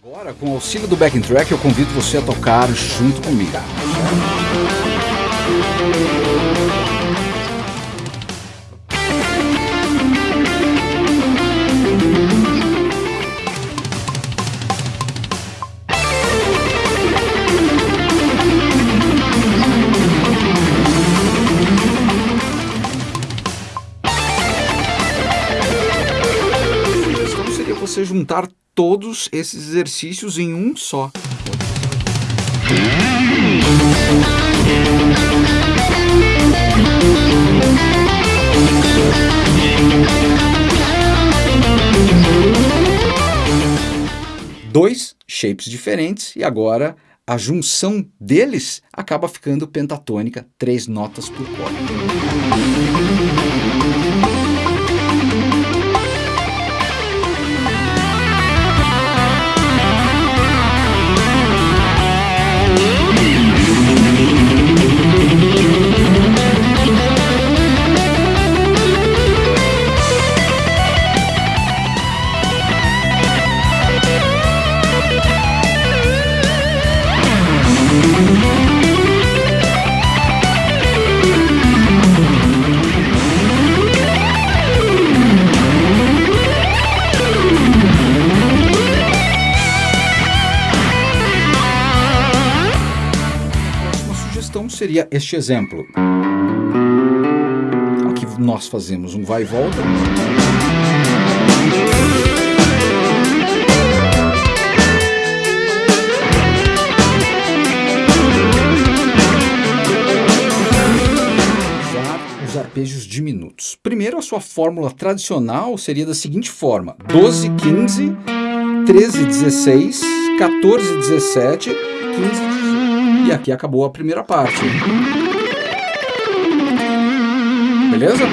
Agora, com o auxílio do backing track, eu convido você a tocar junto comigo. você juntar todos esses exercícios em um só. Dois shapes diferentes e agora a junção deles acaba ficando pentatônica, três notas por corda. Seria este exemplo. Aqui nós fazemos um vai e volta. os arpejos diminutos. Primeiro, a sua fórmula tradicional seria da seguinte forma: 12, 15, 13, 16, 14, 17, 15, 18. E aqui acabou a primeira parte. Beleza?